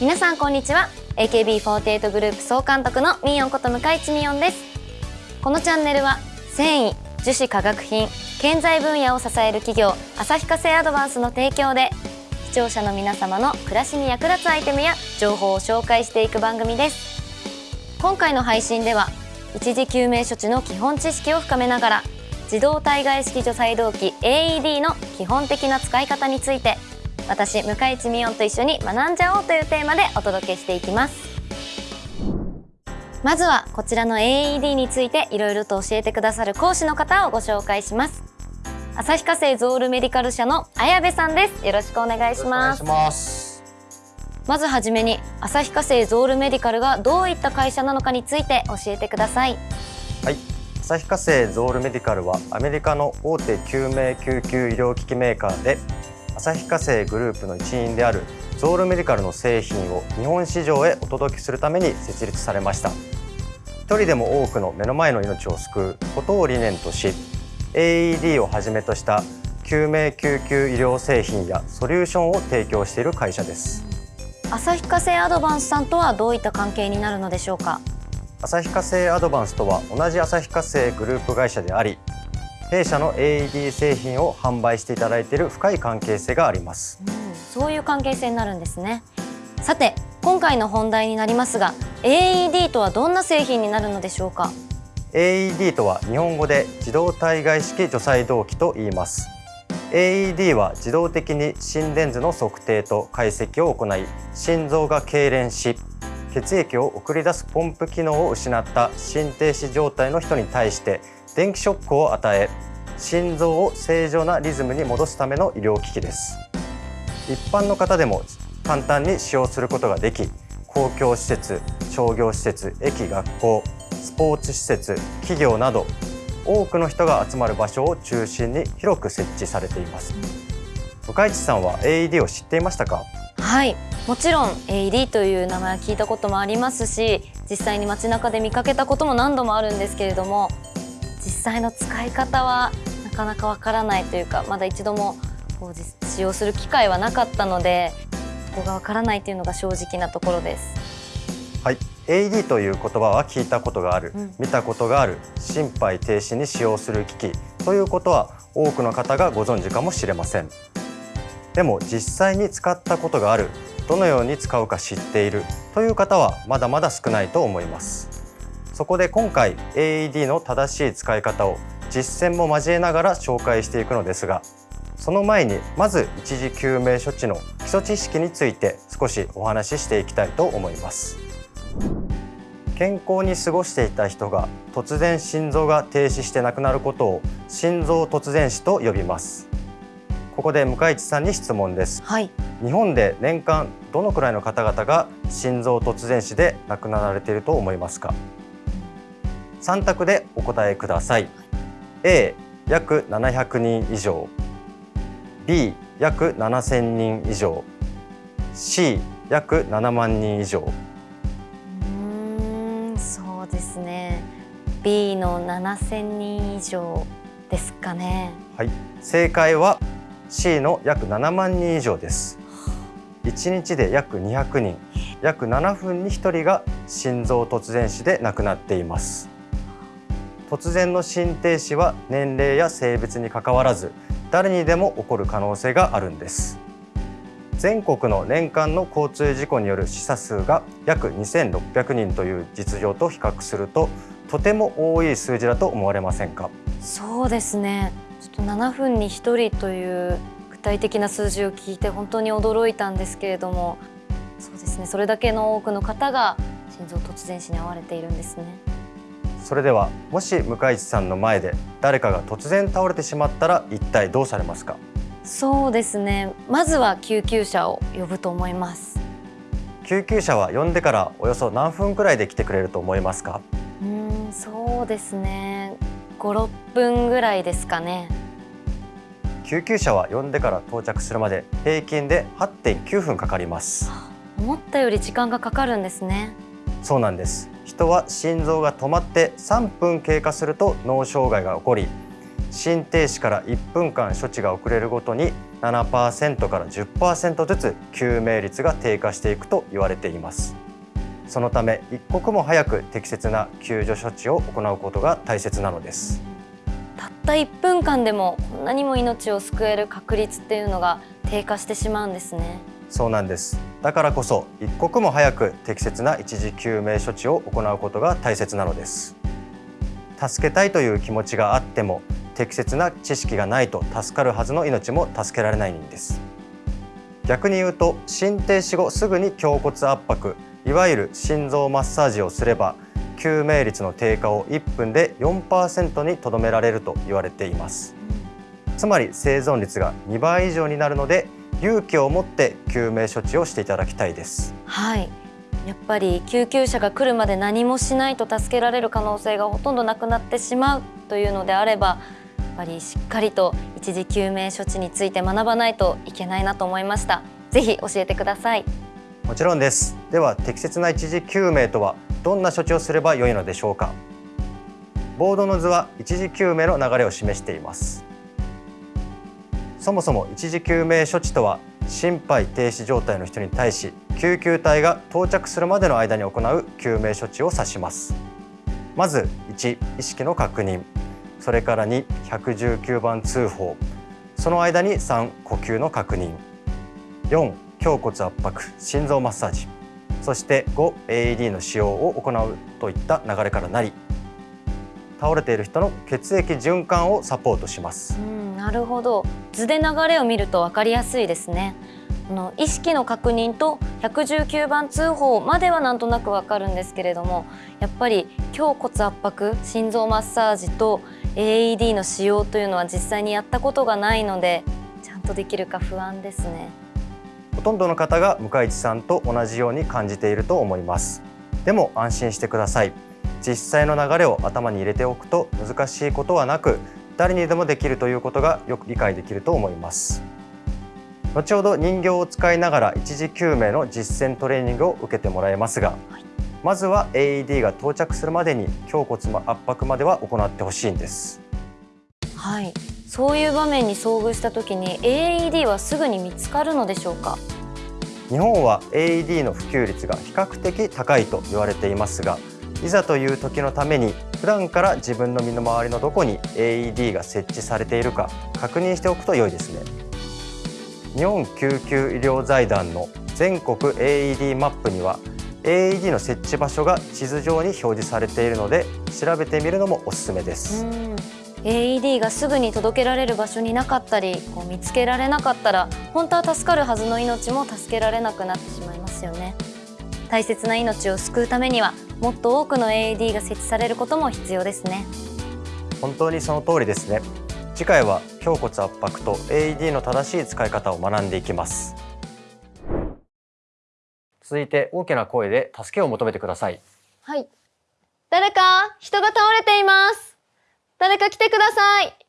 皆さんこんにちは。AKB48 グループ総監督のミーヨンこと向井地ミヨンです。このチャンネルは繊維樹脂化学品建材分野を支える企業旭化成アドバンスの提供で視聴者の皆様の暮らしに役立つアイテムや情報を紹介していく番組です。今回の配信では一時救命処置の基本知識を深めながら自動体外式除細動器 AED の基本的な使い方について私向井地美音と一緒に学んじゃおうというテーマでお届けしていきます。まずはこちらの AED についていろいろと教えてくださる講師の方をご紹介します。旭化成ゾールメディカル社の綾部さんです。よろしくお願いします。まずはじめに旭化成ゾールメディカルがどういった会社なのかについて教えてください。はい。旭化成ゾールメディカルはアメリカの大手救命救急医療機器メーカーで旭化成グループの一員であるゾールメディカルの製品を日本市場へお届けするために設立されました。一人でも多くの目の前の命を救うことを理念とし AED をはじめとした救命救急医療製品やソリューションを提供している会社です。旭化成アドバンスさんとはどういった関係になるのでしょうか？旭化成アドバンスとは同じ旭化成グループ会社であり弊社の AED 製品を販売していただいている深い関係性があります、うん、そういう関係性になるんですね。さて今回の本題になりますが AED とはどんな製品になるのでしょうか？AED とは日本語で自動体外式除細動器と言います。AED は自動的に心電図の測定と解析を行い心臓が痙攣し血液を送り出すポンプ機能を失った心停止状態の人に対して電気ショックを与え心臓を正常なリズムに戻すための医療機器です。一般の方でも簡単に使用することができ公共施設商業施設駅学校スポーツ施設企業など多くの人が集まる場所を中心に広く設置されています。向井地さんは AED を知っていましたか？はい。もちろん AED という名前は聞いたこともありますし実際に街中で見かけたことも何度もあるんですけれども実際の使い方はなかなかわからないというかまだ一度もこう使用する機会はなかったのでそこがわからないというのが正直なところです。はい。AED という言葉は聞いたことがある、うん、見たことがある心肺停止に使用する機器ということは多くの方がご存知かもしれません。でも実際に使ったことがあるどのように使うか知っているという方はまだまだ少ないと思いますそこで今回 AED の正しい使い方を実践も交えながら紹介していくのですがその前にまず一時救命処置の基礎知識について少しお話ししていきたいと思います。健康に過ごしていた人が突然心臓が停止して亡くなることを心臓突然死と呼びます。ここで向井地さんに質問です、はい、日本で年間どのくらいの方々が心臓突然死で亡くなられていると思いますか？3択でお答えください。A 約700人以上。B 約7000人以上。C 約7万人以上。うんそうですね。B の7000人以上ですかね。はい。正解は C の約7万人以上です。1日で約200人。約7分に1人が心臓突然死で亡くなっています突然の心停止は年齢や性別にかかわらず誰にでも起こる可能性があるんです。全国の年間の交通事故による死者数が約2600人という実情と比較するととても多い数字だと思われませんか？そうですね。ちょっと7分に1人という具体的な数字を聞いて本当に驚いたんですけれどもそうですね。それだけの多くの方が心臓突然死に遭われているんですね。それではもし向井地さんの前で誰かが突然倒れてしまったら一体どうされますか？そうですね。まずは救急車を呼ぶと思います。救急車は呼んでからおよそ何分くらいで来てくれると思いますか？うんそうですね。5、6分ぐらいですかね。救急車は呼んでから到着するまで平均で8.9分かかります。思ったより時間がかかるんですね。そうなんです人は心臓が止まって3分経過すると脳障害が起こり心停止から1分間処置が遅れるごとに7%から10%ずつ救命率が低下していくと言われています。そのため一刻も早く適切な救助処置を行うことが大切なのです。たった1分間でもこんなにも命を救える確率っていうのが低下してしまうんですね。そうなんですだからこそ一刻も早く適切な一時救命処置を行うことが大切なのです。助けたいという気持ちがあっても適切な知識がないと助かるはずの命も助けられないんです。逆に言うと心停止後すぐに胸骨圧迫いわゆる心臓マッサージをすれば救命率の低下を1分で4%にとどめられると言われています。つまり生存率が2倍以上になるので勇気を持って救命処置をしていただきたいです。はい。やっぱり救急車が来るまで何もしないと助けられる可能性がほとんどなくなってしまうというのであればやっぱりしっかりと一時救命処置について学ばないといけないなと思いました。ぜひ教えてください。もちろんです。では適切な一時救命とはどんな処置をすればよいのでしょうか。ボードの図は一時救命の流れを示していますそもそも一時救命処置とは心肺停止状態の人に対し救急隊が到着するまでの間に行う救命処置を指します。まず1意識の確認。それから2 119番通報。その間に3呼吸の確認。4胸骨圧迫。心臓マッサージ。そして5 AED の使用を行うといった流れからなり。倒れている人の血液循環をサポートします。なるほど。図で流れを見ると分かりやすいですね。あの意識の確認と119番通報まではなんとなくわかるんですけれどもやっぱり胸骨圧迫心臓マッサージと AED の使用というのは実際にやったことがないのでちゃんとできるか不安ですね。ほとんどの方が向井地さんと同じように感じていると思います。でも安心してください。実際の流れを頭に入れておくと難しいことはなく誰にでもできるということがよく理解できると思います。後ほど人形を使いながら一時救命の実践トレーニングを受けてもらいますが、はい、まずは AED が到着するまでに胸骨圧迫までは行ってほしいんです。はい。そういう場面に遭遇した時に AED はすぐに見つかるのでしょうか？日本は AED の普及率が比較的高いと言われていますがいざという時のために普段から自分の身の回りのどこに AED が設置されているか確認しておくと良いですね。日本救急医療財団の全国 AED マップには AED の設置場所が地図上に表示されているので調べてみるのもおすすめです。AED がすぐに届けられる場所になかったりこう見つけられなかったら本当は助かるはずの命も助けられなくなってしまいますよね。大切な命を救うためにはもっと多くの AED が設置されることも必要ですね。本当にその通りですね。次回は胸骨圧迫と AED の正しい使い方を学んでいきます。続いて大きな声で助けを求めてください。はい。誰か人が倒れています。誰か来てください